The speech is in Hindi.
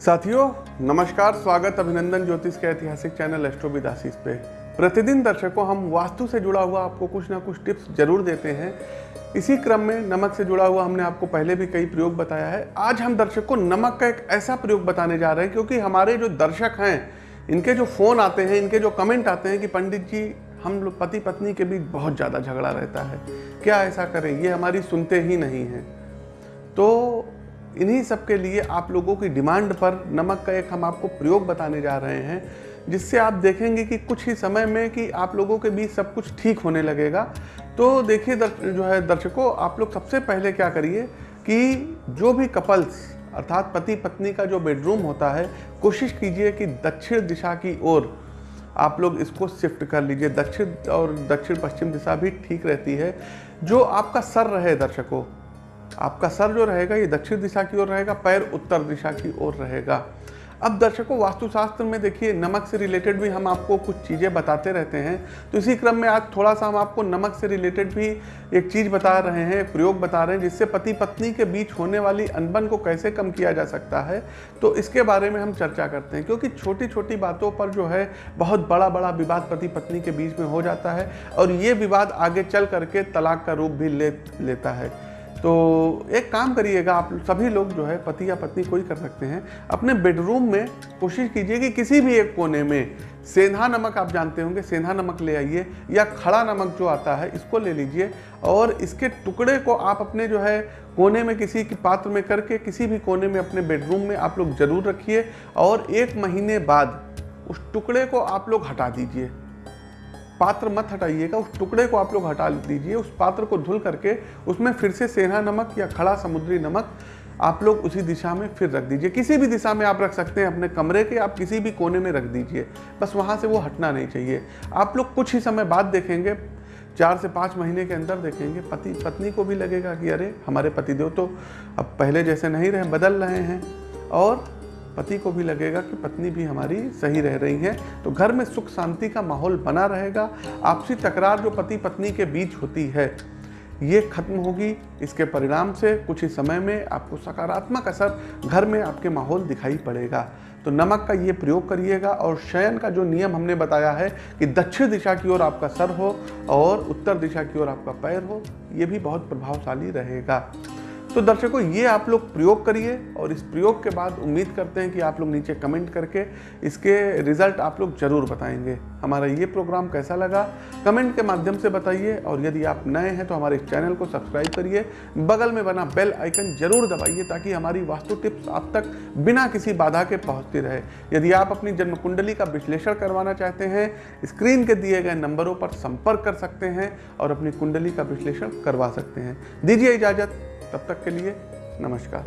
साथियों, नमस्कार, स्वागत अभिनंदन ज्योतिष के ऐतिहासिक चैनल एस्ट्रोविदासीस पे। प्रतिदिन दर्शकों, हम वास्तु से जुड़ा हुआ आपको कुछ ना कुछ टिप्स ज़रूर देते हैं। इसी क्रम में नमक से जुड़ा हुआ हमने आपको पहले भी कई प्रयोग बताया है। आज हम दर्शक को नमक का एक ऐसा प्रयोग बताने जा रहे हैं, क्योंकि हमारे जो दर्शक हैं, इनके जो फ़ोन आते हैं, इनके जो कमेंट आते हैं कि पंडित जी, हम लोग पति पत्नी के बीच बहुत ज़्यादा झगड़ा रहता है। क्या ऐसा करें? ये हमारी सुनते ही नहीं हैं। तो इन्हीं सब के लिए आप लोगों की डिमांड पर नमक का एक हम आपको प्रयोग बताने जा रहे हैं, जिससे आप देखेंगे कि कुछ ही समय में कि आप लोगों के बीच सब कुछ ठीक होने लगेगा। तो देखिए जो है दर्शकों, आप लोग सबसे पहले क्या करिए कि जो भी कपल्स अर्थात पति पत्नी का जो बेडरूम होता है, कोशिश कीजिए कि दक्षिण दिशा की ओर आप लोग इसको शिफ्ट कर लीजिए। दक्षिण और दक्षिण पश्चिम दिशा भी ठीक रहती है। जो आपका सर रहे दर्शकों आपका सर जो रहेगा ये दक्षिण दिशा की ओर रहेगा, पैर उत्तर दिशा की ओर रहेगा। अब दर्शकों, वास्तुशास्त्र में देखिए, नमक से रिलेटेड भी हम आपको कुछ चीज़ें बताते रहते हैं। तो इसी क्रम में आज थोड़ा सा हम आपको नमक से रिलेटेड भी एक चीज़ बता रहे हैं, प्रयोग बता रहे हैं, जिससे पति पत्नी के बीच होने वाली अनबन को कैसे कम किया जा सकता है। तो इसके बारे में हम चर्चा करते हैं, क्योंकि छोटी छोटी बातों पर जो है, बहुत बड़ा बड़ा विवाद पति पत्नी के बीच में हो जाता है, और ये विवाद आगे चल करके तलाक का रूप भी ले, लेता है। तो एक काम करिएगा, आप सभी लोग जो है पति या पत्नी कोई कर सकते हैं। अपने बेडरूम में कोशिश कीजिए कि किसी भी एक कोने में सेंधा नमक, आप जानते होंगे, सेंधा नमक ले आइए या खड़ा नमक जो आता है, इसको ले लीजिए और इसके टुकड़े को आप अपने जो है कोने में किसी की पात्र में करके, किसी भी कोने में अपने बेडरूम में आप लोग ज़रूर रखिए और एक महीने बाद उस टुकड़े को आप लोग हटा दीजिए। पात्र मत हटाइएगा, उस टुकड़े को आप लोग हटा दीजिए, उस पात्र को धुल करके उसमें फिर से सेना नमक या खड़ा समुद्री नमक आप लोग उसी दिशा में फिर रख दीजिए। किसी भी दिशा में आप रख सकते हैं, अपने कमरे के आप किसी भी कोने में रख दीजिए। बस वहाँ से वो हटना नहीं चाहिए। आप लोग कुछ ही समय बाद देखेंगे, चार से पाँच महीने के अंदर देखेंगे, पति, पत्नी को भी लगेगा कि अरे, हमारे पतिदेव तो अब पहले जैसे नहीं रहे, बदल रहे हैं। और पति को भी लगेगा कि पत्नी भी हमारी सही रह रही है। तो घर में सुख शांति का माहौल बना रहेगा। आपसी तकरार जो पति पत्नी के बीच होती है, ये खत्म होगी। इसके परिणाम से कुछ ही समय में आपको सकारात्मक असर घर में आपके माहौल दिखाई पड़ेगा। तो नमक का ये प्रयोग करिएगा और शयन का जो नियम हमने बताया है कि दक्षिण दिशा की ओर आपका सर हो और उत्तर दिशा की ओर आपका पैर हो, ये भी बहुत प्रभावशाली रहेगा। तो दर्शकों, ये आप लोग प्रयोग करिए और इस प्रयोग के बाद उम्मीद करते हैं कि आप लोग नीचे कमेंट करके इसके रिज़ल्ट आप लोग ज़रूर बताएँगे। हमारा ये प्रोग्राम कैसा लगा? कमेंट के माध्यम से बताइए और यदि आप नए हैं तो हमारे इस चैनल को सब्सक्राइब करिए। बगल में बना बेल आइकन ज़रूर दबाइए ताकि हमारी वास्तु टिप्स आप तक बिना किसी बाधा के पहुँचती रहे। यदि आप अपनी जन्म कुंडली का विश्लेषण करवाना चाहते हैं, स्क्रीन के दिए गए नंबरों पर संपर्क कर सकते हैं और अपनी कुंडली का विश्लेषण करवा सकते हैं। दीजिए इजाज़त। तब तक के लिए नमस्कार।